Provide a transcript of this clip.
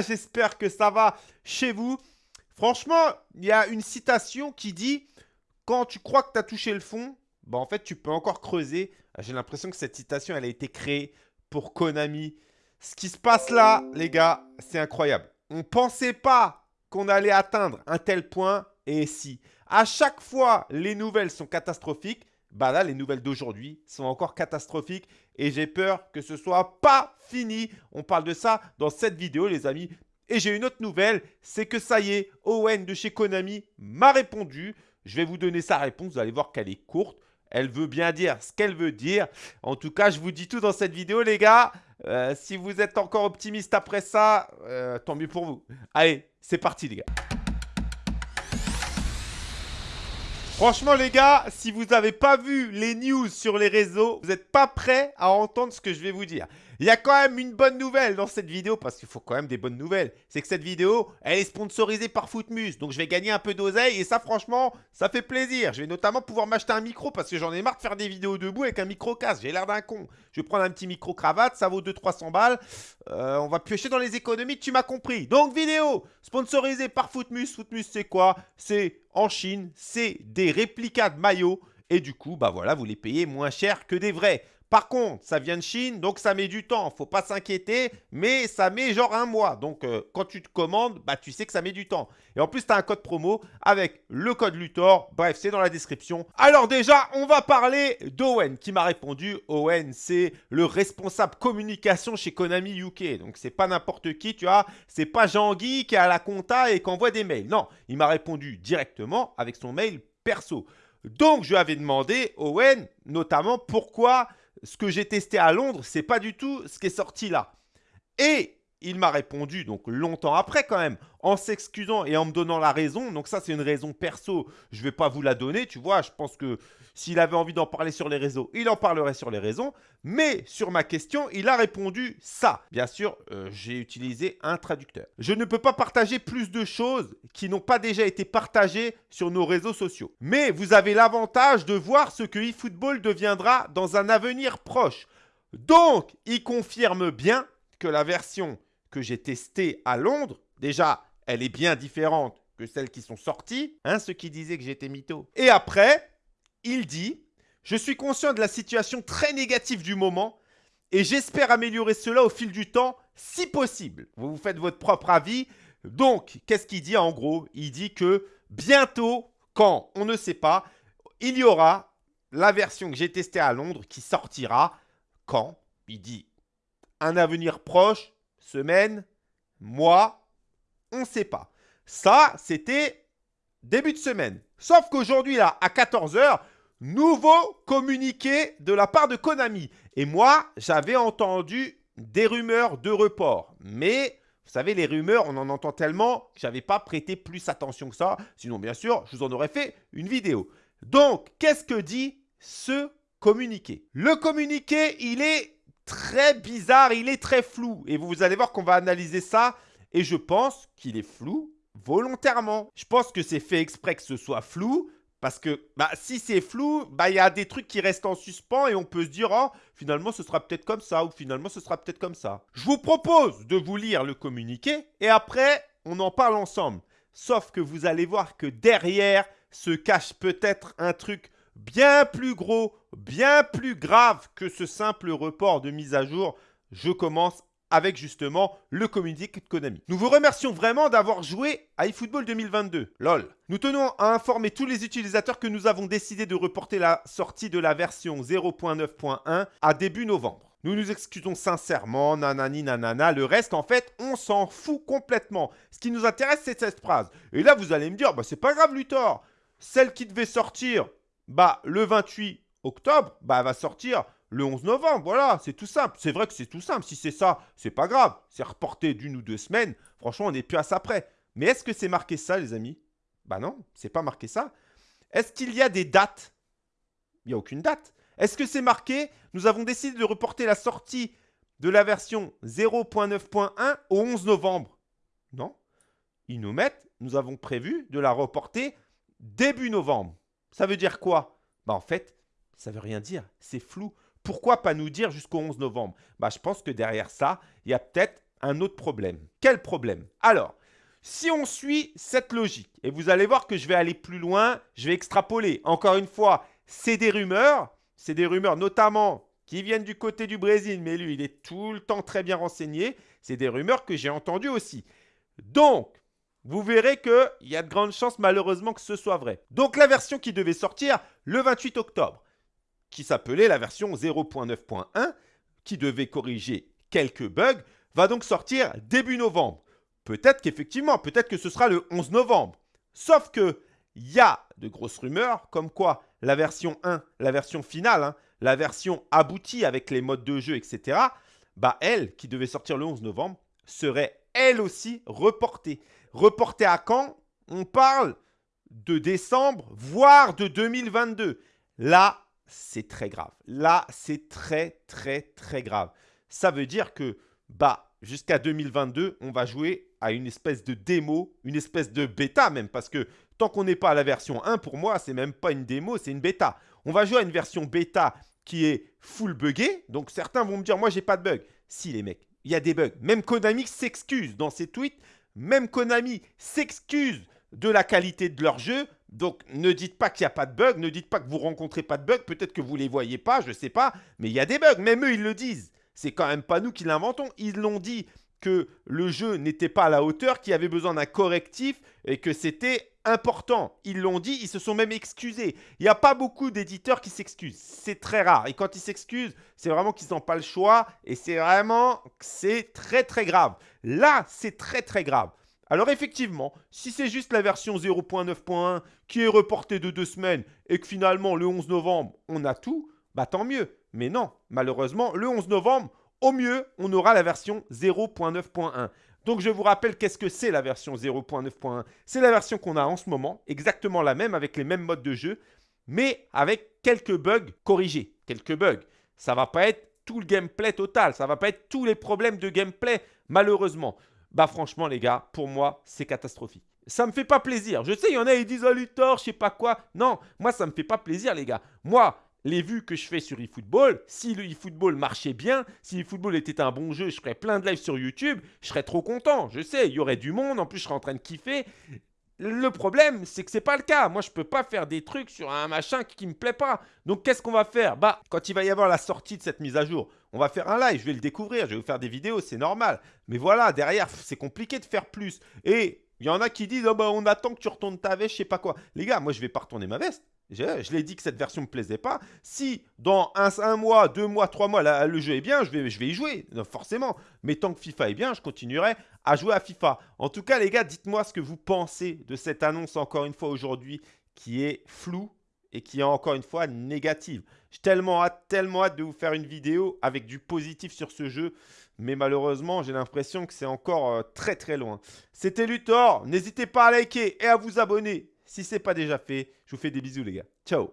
j'espère que ça va chez vous. Franchement, il y a une citation qui dit « Quand tu crois que tu as touché le fond, bah en fait, tu peux encore creuser. » J'ai l'impression que cette citation, elle a été créée pour Konami. Ce qui se passe là, les gars, c'est incroyable. On ne pensait pas qu'on allait atteindre un tel point. Et si, à chaque fois, les nouvelles sont catastrophiques, bah là, les nouvelles d'aujourd'hui sont encore catastrophiques et j'ai peur que ce soit pas fini. On parle de ça dans cette vidéo, les amis. Et j'ai une autre nouvelle, c'est que ça y est, Owen de chez Konami m'a répondu. Je vais vous donner sa réponse, vous allez voir qu'elle est courte. Elle veut bien dire ce qu'elle veut dire. En tout cas, je vous dis tout dans cette vidéo, les gars. Euh, si vous êtes encore optimiste après ça, euh, tant mieux pour vous. Allez, c'est parti, les gars. Franchement, les gars, si vous n'avez pas vu les news sur les réseaux, vous n'êtes pas prêts à entendre ce que je vais vous dire. Il y a quand même une bonne nouvelle dans cette vidéo, parce qu'il faut quand même des bonnes nouvelles. C'est que cette vidéo, elle est sponsorisée par Footmus. Donc, je vais gagner un peu d'oseille. Et ça, franchement, ça fait plaisir. Je vais notamment pouvoir m'acheter un micro, parce que j'en ai marre de faire des vidéos debout avec un micro-casque. J'ai l'air d'un con. Je vais prendre un petit micro-cravate. Ça vaut 200-300 balles. Euh, on va piocher dans les économies. Tu m'as compris. Donc, vidéo sponsorisée par Footmus. Footmus, c'est quoi? C'est en Chine. C'est des réplicas de maillots. Et du coup, bah voilà, vous les payez moins cher que des vrais. Par contre, ça vient de Chine, donc ça met du temps. Faut pas s'inquiéter, mais ça met genre un mois. Donc, euh, quand tu te commandes, bah, tu sais que ça met du temps. Et en plus, tu as un code promo avec le code Luthor. Bref, c'est dans la description. Alors déjà, on va parler d'Owen qui m'a répondu. Owen, c'est le responsable communication chez Konami UK. Donc, c'est pas n'importe qui, tu vois. C'est pas Jean-Guy qui est à la compta et qui envoie des mails. Non, il m'a répondu directement avec son mail perso. Donc, je lui avais demandé, Owen, notamment, pourquoi ce que j'ai testé à Londres, c'est pas du tout ce qui est sorti là. Et il m'a répondu, donc longtemps après quand même, en s'excusant et en me donnant la raison. Donc ça, c'est une raison perso. Je ne vais pas vous la donner, tu vois. Je pense que s'il avait envie d'en parler sur les réseaux, il en parlerait sur les réseaux. Mais sur ma question, il a répondu ça. Bien sûr, euh, j'ai utilisé un traducteur. Je ne peux pas partager plus de choses qui n'ont pas déjà été partagées sur nos réseaux sociaux. Mais vous avez l'avantage de voir ce que eFootball deviendra dans un avenir proche. Donc, il confirme bien que la version que j'ai testée à Londres, déjà, elle est bien différente que celles qui sont sorties, hein, ceux qui disaient que j'étais mytho. Et après, il dit « Je suis conscient de la situation très négative du moment et j'espère améliorer cela au fil du temps, si possible. » Vous vous faites votre propre avis. Donc, qu'est-ce qu'il dit en gros? Il dit que bientôt, quand on ne sait pas, il y aura la version que j'ai testée à Londres qui sortira. Quand? Il dit un avenir proche, semaine, mois, on ne sait pas. Ça, c'était début de semaine. Sauf qu'aujourd'hui, là, à 14h, nouveau communiqué de la part de Konami. Et moi, j'avais entendu des rumeurs de report. Mais, vous savez, les rumeurs, on en entend tellement que je n'avais pas prêté plus attention que ça. Sinon, bien sûr, je vous en aurais fait une vidéo. Donc, qu'est-ce que dit ce communiqué? Le communiqué, il est très bizarre, il est très flou. Et vous allez voir qu'on va analyser ça. Et je pense qu'il est flou volontairement. Je pense que c'est fait exprès que ce soit flou. Parce que bah, si c'est flou, bah, il y a des trucs qui restent en suspens et on peut se dire oh, finalement ce sera peut-être comme ça ou finalement ce sera peut-être comme ça. Je vous propose de vous lire le communiqué et après on en parle ensemble. Sauf que vous allez voir que derrière se cache peut-être un truc bien plus gros, bien plus grave que ce simple report de mise à jour. Je commence avec justement le communiqué de Konami. Nous vous remercions vraiment d'avoir joué à eFootball 2022. LOL. Nous tenons à informer tous les utilisateurs que nous avons décidé de reporter la sortie de la version 0.9.1 à début novembre. Nous nous excusons sincèrement, nanani nanana. Le reste, en fait, on s'en fout complètement. Ce qui nous intéresse, c'est cette phrase. Et là, vous allez me dire, bah, c'est pas grave, Luthor. Celle qui devait sortir bah, le 28 octobre, bah, elle va sortir le 11 novembre. Voilà, c'est tout simple. C'est vrai que c'est tout simple. Si c'est ça, c'est pas grave. C'est reporté d'une ou deux semaines. Franchement, on n'est plus à ça près. Mais est-ce que c'est marqué ça, les amis? Bah non, c'est pas marqué ça. Est-ce qu'il y a des dates? Il n'y a aucune date. Est-ce que c'est marqué Nous avons décidé de reporter la sortie de la version 0.9.1 au 11 novembre. Non. Ils nous mettent, nous avons prévu de la reporter début novembre. Ça veut dire quoi? Bah en fait, ça veut rien dire. C'est flou. Pourquoi pas nous dire jusqu'au 11 novembre? Bah, Je pense que derrière ça, il y a peut-être un autre problème. Quel problème? Alors, si on suit cette logique, et vous allez voir que je vais aller plus loin, je vais extrapoler. Encore une fois, c'est des rumeurs, c'est des rumeurs notamment qui viennent du côté du Brésil, mais lui, il est tout le temps très bien renseigné. C'est des rumeurs que j'ai entendues aussi. Donc, vous verrez qu'il y a de grandes chances malheureusement que ce soit vrai. Donc la version qui devait sortir le 28 octobre, qui s'appelait la version 0.9.1, qui devait corriger quelques bugs, va donc sortir début novembre. Peut-être qu'effectivement, peut-être que ce sera le 11 novembre. Sauf que il y a de grosses rumeurs comme quoi la version 1, la version finale, hein, la version aboutie avec les modes de jeu, etc., bah elle, qui devait sortir le 11 novembre, serait elle aussi reportée. Reportée à quand On parle de décembre, voire de 2022. Là, c'est très grave. Là, c'est très, très, très grave. Ça veut dire que, bah, jusqu'à 2022, on va jouer à une espèce de démo, une espèce de bêta même, parce que tant qu'on n'est pas à la version 1, pour moi, c'est même pas une démo, c'est une bêta. On va jouer à une version bêta qui est full buggée. Donc certains vont me dire, moi, j'ai pas de bug. Si, les mecs, il y a des bugs. Même Konami s'excuse dans ses tweets. Même Konami s'excuse de la qualité de leur jeu. Donc, ne dites pas qu'il n'y a pas de bug. Ne dites pas que vous rencontrez pas de bug. Peut-être que vous ne les voyez pas, je ne sais pas. Mais il y a des bugs. Même eux, ils le disent. C'est quand même pas nous qui l'inventons. Ils l'ont dit que le jeu n'était pas à la hauteur, qu'il avait besoin d'un correctif et que c'était important. Ils l'ont dit, ils se sont même excusés. Il n'y a pas beaucoup d'éditeurs qui s'excusent. C'est très rare. Et quand ils s'excusent, c'est vraiment qu'ils n'ont pas le choix. Et c'est vraiment, c'est très très grave. Là, c'est très très grave. Alors effectivement, si c'est juste la version 0.9.1 qui est reportée de deux semaines et que finalement le 11 novembre, on a tout, bah tant mieux. Mais non, malheureusement, le 11 novembre, au mieux, on aura la version 0.9.1. Donc je vous rappelle qu'est-ce que c'est la version 0.9.1. C'est la version qu'on a en ce moment, exactement la même avec les mêmes modes de jeu, mais avec quelques bugs corrigés. Quelques bugs. Ça ne va pas être tout le gameplay total, ça ne va pas être tous les problèmes de gameplay, malheureusement. Bah franchement les gars, pour moi, c'est catastrophique. Ça me fait pas plaisir. Je sais, il y en a, ils disent oh Luthor, je sais pas quoi. Non, moi ça me fait pas plaisir les gars. Moi, les vues que je fais sur eFootball, si le eFootball marchait bien, si eFootball était un bon jeu, je ferais plein de lives sur YouTube, je serais trop content. Je sais, il y aurait du monde, en plus je serais en train de kiffer. Le problème, c'est que c'est pas le cas. Moi, je peux pas faire des trucs sur un machin qui, me plaît pas. Donc, qu'est-ce qu'on va faire? Bah, quand il va y avoir la sortie de cette mise à jour, on va faire un live. Je vais le découvrir. Je vais vous faire des vidéos. C'est normal. Mais voilà, derrière, c'est compliqué de faire plus. Et il y en a qui disent oh bah, on attend que tu retournes ta veste, je sais pas quoi. Les gars, moi, je vais pas retourner ma veste. Je, l'ai dit que cette version me plaisait pas. Si dans un, mois, deux mois, trois mois, le jeu est bien, je vais, je vais y jouer, forcément. Mais tant que FIFA est bien, je continuerai à jouer à FIFA. En tout cas, les gars, dites-moi ce que vous pensez de cette annonce, encore une fois, aujourd'hui, qui est floue et qui est encore une fois négative. J'ai tellement hâte, tellement hâte de vous faire une vidéo avec du positif sur ce jeu. Mais malheureusement, j'ai l'impression que c'est encore euh, très très loin. C'était Luthor. N'hésitez pas à liker et à vous abonner si ce n'est pas déjà fait. Je vous fais des bisous les gars. Ciao